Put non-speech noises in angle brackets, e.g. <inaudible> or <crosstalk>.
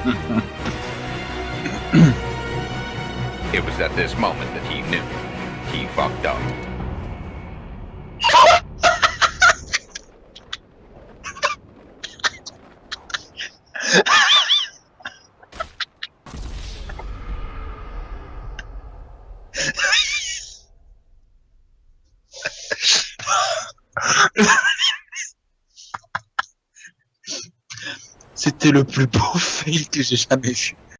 <laughs> It was at this moment that he knew. He fucked up. <laughs> C'était le plus beau <laughs> fail que j'ai jamais vu.